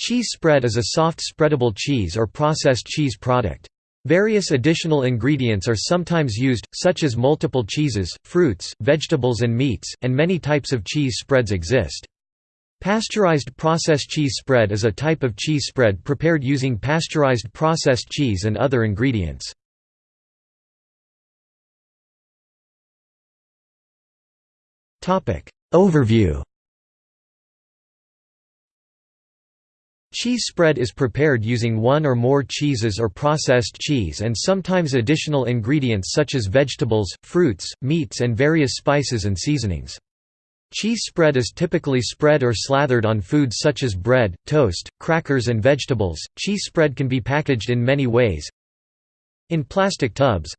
Cheese spread is a soft spreadable cheese or processed cheese product. Various additional ingredients are sometimes used, such as multiple cheeses, fruits, vegetables and meats, and many types of cheese spreads exist. Pasteurized processed cheese spread is a type of cheese spread prepared using pasteurized processed cheese and other ingredients. Overview Cheese spread is prepared using one or more cheeses or processed cheese and sometimes additional ingredients such as vegetables, fruits, meats and various spices and seasonings. Cheese spread is typically spread or slathered on foods such as bread, toast, crackers and vegetables. Cheese spread can be packaged in many ways. In plastic tubs,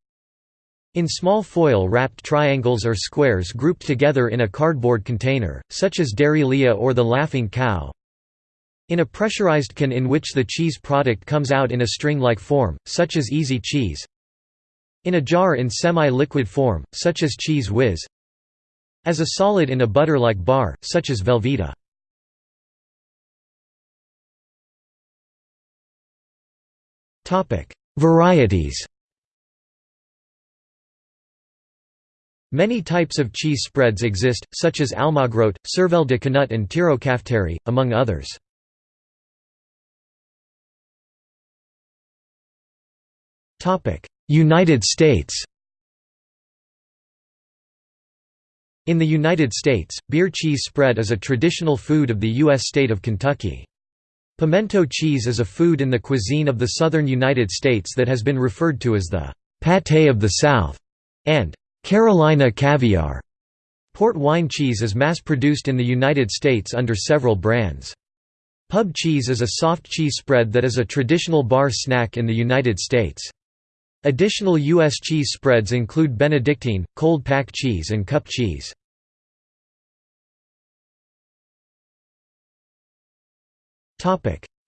in small foil-wrapped triangles or squares grouped together in a cardboard container, such as Dairylea or the Laughing Cow, in a pressurized can in which the cheese product comes out in a string-like form, such as easy cheese. In a jar in semi-liquid form, such as Cheez Whiz. As a solid in a butter-like bar, such as Velveeta. Varieties Many types of cheese spreads exist, such as Almagrote, Cervelle de Canut and Tirokafteri, among others. United States In the United States, beer cheese spread is a traditional food of the U.S. state of Kentucky. Pimento cheese is a food in the cuisine of the southern United States that has been referred to as the «pâté of the South» and «Carolina caviar». Port wine cheese is mass-produced in the United States under several brands. Pub cheese is a soft cheese spread that is a traditional bar snack in the United States. Additional U.S. cheese spreads include Benedictine, cold pack cheese and cup cheese.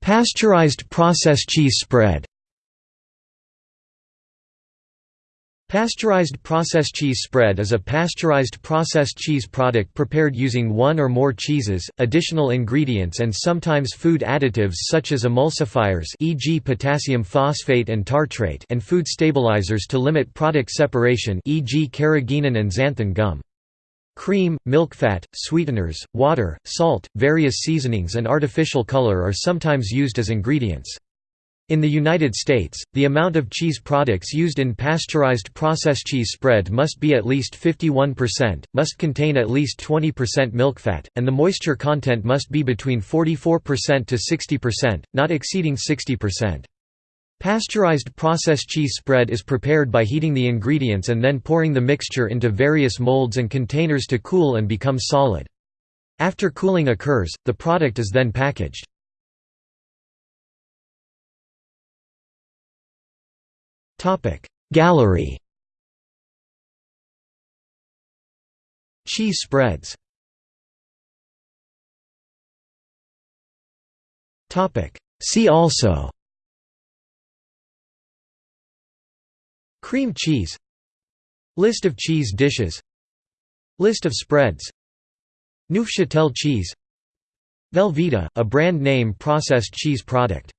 Pasteurized processed cheese spread Pasteurized processed cheese spread is a pasteurized processed cheese product prepared using one or more cheeses, additional ingredients and sometimes food additives such as emulsifiers e.g. potassium phosphate and tartrate and food stabilizers to limit product separation e.g. carrageenan and xanthan gum. Cream, milk fat, sweeteners, water, salt, various seasonings and artificial color are sometimes used as ingredients. In the United States, the amount of cheese products used in pasteurized processed cheese spread must be at least 51%, must contain at least 20% milk fat, and the moisture content must be between 44% to 60%, not exceeding 60%. Pasteurized processed cheese spread is prepared by heating the ingredients and then pouring the mixture into various molds and containers to cool and become solid. After cooling occurs, the product is then packaged. Gallery. Cheese spreads. See also. Cream cheese. List of cheese dishes. List of spreads. Neufchâtel cheese. Velveeta, a brand name processed cheese product